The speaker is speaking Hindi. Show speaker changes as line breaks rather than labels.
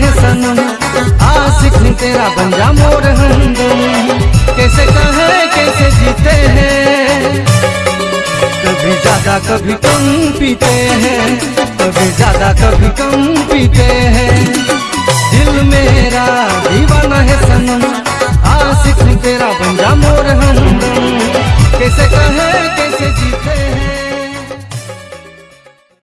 है सनम आशिक हूँ तेरा बंजा मोर हम कैसे कहे, कैसे जीते हैं। कभी ज़्यादा कभी कम पीते हैं। कभी ज़्यादा कभी कम पीते हैं। दिल मेरा दीवाना है सनम